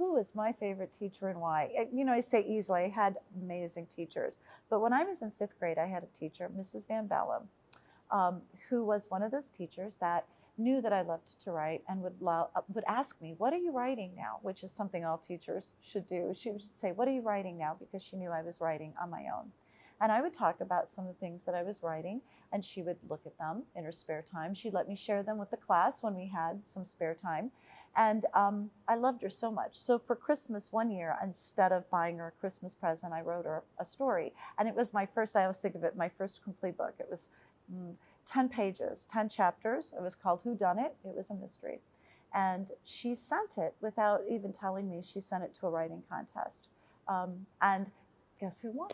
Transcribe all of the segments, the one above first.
who was my favorite teacher and why? Uh, You know, I say easily, I had amazing teachers. But when I was in fifth grade, I had a teacher, Mrs. Van Bellum, um, who was one of those teachers that knew that I loved to write and would, allow, uh, would ask me, What are you writing now? Which is something all teachers should do. She would say, What are you writing now? Because she knew I was writing on my own. And I would talk about some of the things that I was writing, and she would look at them in her spare time. She'd let me share them with the class when we had some spare time. And um, I loved her so much. So for Christmas one year, instead of buying her a Christmas present, I wrote her a story. And it was my first, I always think of it, my first complete book. It was mm, 10 pages, 10 chapters. It was called Who Done It? It was a mystery. And she sent it without even telling me. She sent it to a writing contest. Um, and guess who won?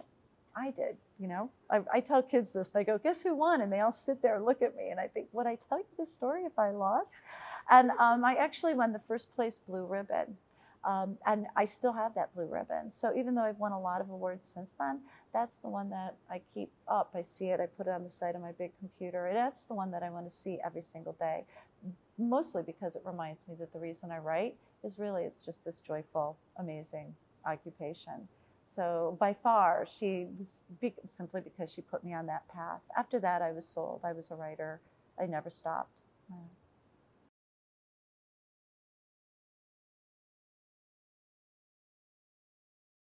I did, you know. I, I, tell kids this. I go, guess who won? And they all sit there and look at me. And I think, would I tell you this story if I lost? And um, I actually won the first place blue ribbon. Um, and I still have that blue ribbon. So even though I've won a lot of awards since then, that's the one that I keep up. I see it, I put it on the side of my big computer, and that's the one that I want to see every single day. Mostly because it reminds me that the reason I write is really it's just this joyful, amazing occupation. So by far, she was simply because she put me on that path. After that, I was sold. I was a writer. I never stopped.